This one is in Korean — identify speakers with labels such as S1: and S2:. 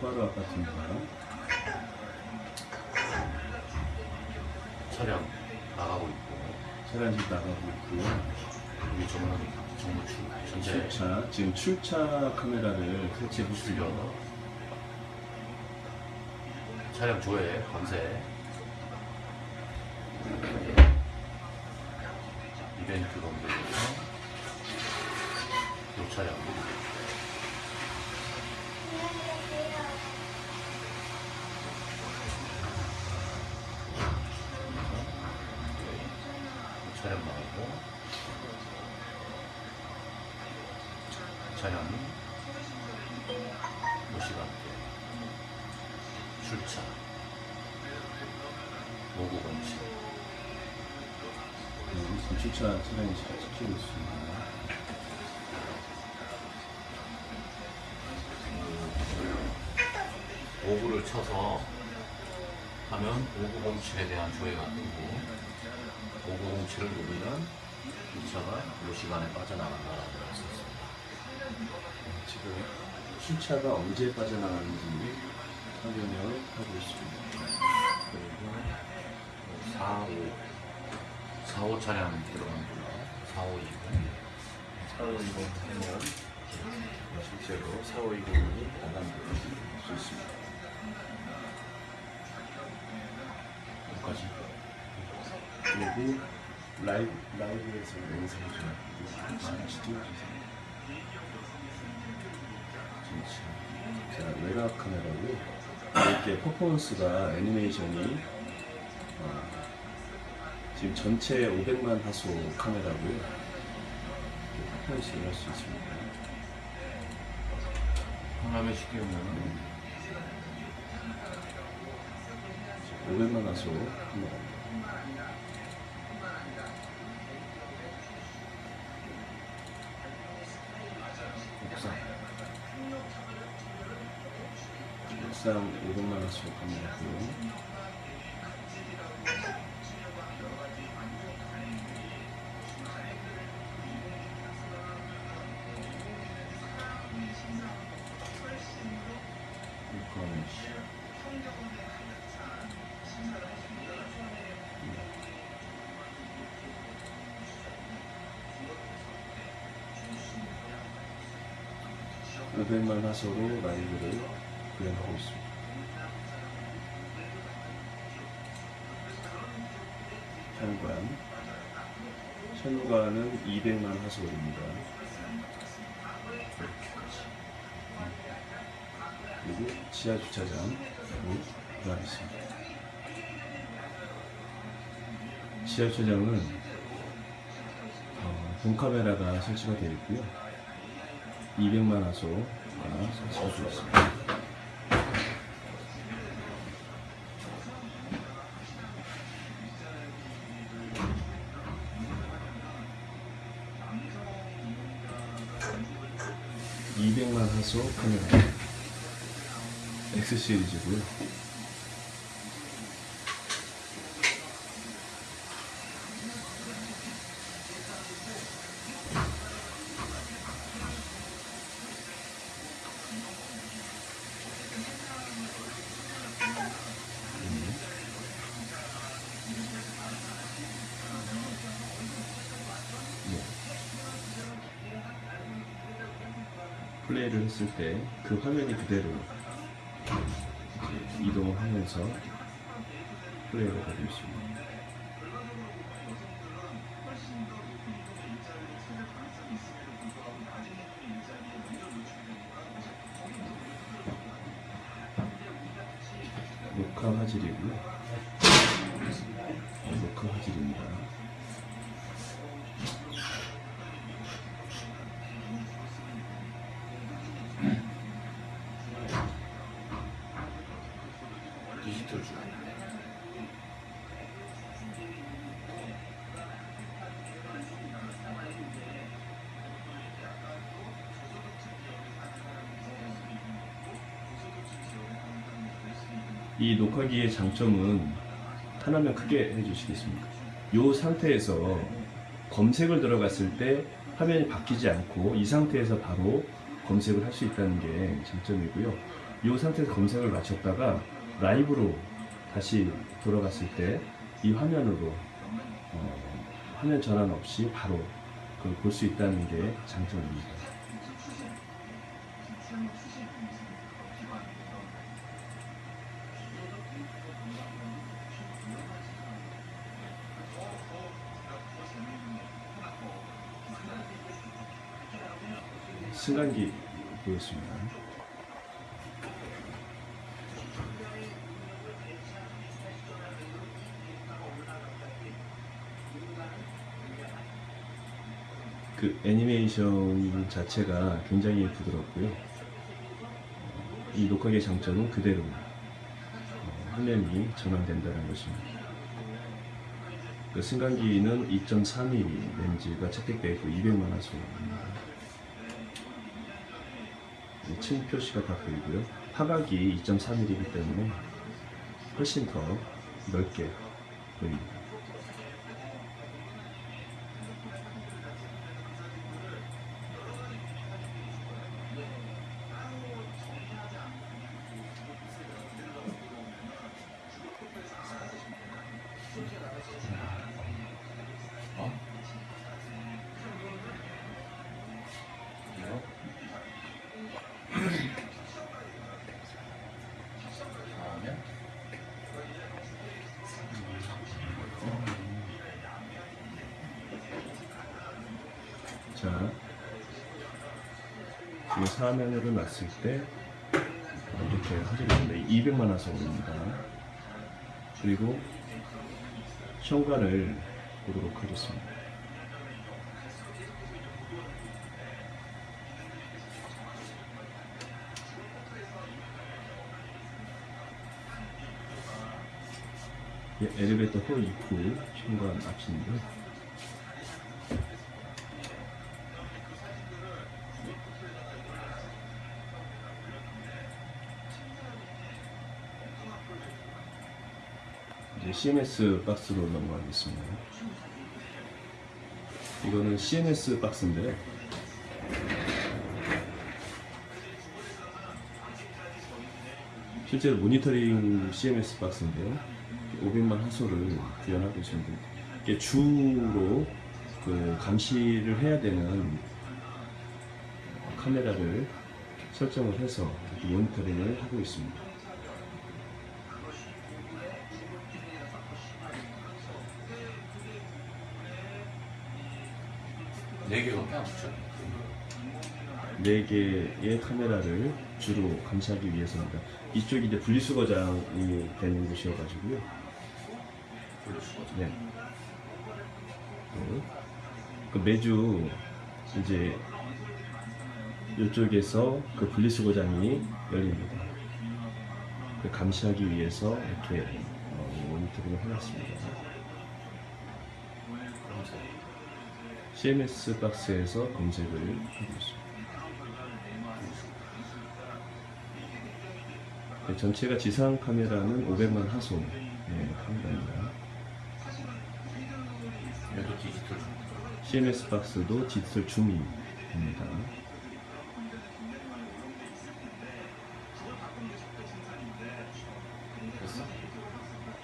S1: 똑바로 아파트입니다.
S2: 차량 나가고 있고
S1: 차량 지금 나가고 있고요.
S2: 여기 정문 정문 출 전체
S1: 출차, 지금 출차 카메라를 설치해 보시고요.
S2: 차량 조회 검색 이벤트 검색에서 이 차량 이 차량 나오고 차량이 몇 시간대 출차 오구 검침
S1: 네, 지금 출차 차량이 잘 찍히고 있습니다.
S2: 오구를 쳐서 하면 오구 공칠에 대한 조회가 뜨고 오구 공칠을 누르면 이 차가 이 시간에 빠져나간다라고 있습니다.
S1: 지금 출차가 언제 빠져나가는지 확인을 하고 있습니다.
S2: 그리고 4, 5 4, 5 차량 들어갑니다. 4, 5, 2
S1: 4호 20 하면 실제로 4호 20이 나간다고 볼수 있습니다.
S2: 여기까지
S1: 그리고 라이브, 라이브에서 영상을 좀 같이 띄워주세요. 진짜. 자, 외곽 카메라고요. 이렇게 퍼포먼스가 애니메이션이 어, 지금 전체 500만 화소 카메라고요. 퍼포먼스를 할 수 있습니다.
S2: 하나면 쉽게 보면
S1: 500만 화소 카메라입니다. 옥상 옥상 500만 화소 카메라고요. 이거는 오 500만 화소로 라이브를 구현하고 있습니다. 현관 현관은 200만 화소입니다. 그리고 지하 주차장 들어가 있습니다. 지하 주차장은 어, 본 카메라가 설치가 되어 있고요. 200만 화소가 설치가 되어 있습니다. (200만) 화소 카메라 X 시리즈고요. 네. 플레이를 했을 때 그 화면이 그대로 이동을 하면서 플레이를 하고 있습니다. 녹화 화질이고요. 녹화 화질입니다. 이 녹화기의 장점은 하나만 크게 해주시겠습니까? 이 상태에서 검색을 들어갔을 때 화면이 바뀌지 않고 이 상태에서 바로 검색을 할 수 있다는 게 장점이고요. 이 상태에서 검색을 마쳤다가 라이브로 다시 돌아갔을 때 이 화면으로 어, 화면 전환 없이 바로 그걸 볼 수 있다는 게 장점입니다. 승강기 보였습니다. 그 애니메이션 자체가 굉장히 부드럽고요. 이 녹화기의 장점은 그대로 어, 화면이 전환된다는 것입니다. 그 승강기는 2.3mm 렌즈가 채택되어 있고 200만 화 소입니다. 층 표시가 다 보이고요. 화각이 2.3mm이기 때문에 훨씬 더 넓게 보입니다. 자, 지금 사면으로 놨을 때 이렇게 됩니다. 200만 화소입니다. 그리고 현관을 보도록 하겠습니다. 예, 엘리베이터 호 입구 현관 앞입니다. 이제 CMS 박스로 넘어가겠습니다. 이거는 CMS 박스인데 실제로 모니터링 CMS 박스인데요. 500만 화소를 구현하고 있습니다. 이게 주로 그 감시를 해야 되는 카메라를 설정을 해서 모니터링을 하고 있습니다.
S2: 네 붙여.
S1: 4개의 카메라를 주로 감시하기 위해서입니다. 이쪽이 이제 분리수거장이 되는 곳이어가지고요.
S2: 없어.
S1: 네. 그, 그 매주 이제 이쪽에서 그 분리수거장이 열립니다. 그 감시하기 위해서 이렇게 어, 모니터링을 해놨습니다.
S2: 검색.
S1: CMS 박스에서 검색을 하고 있습니다. 네, 전체가 지상 카메라는 500만 화소 네, 카메라입니다. CMS 박스도 디지털 줌입니다.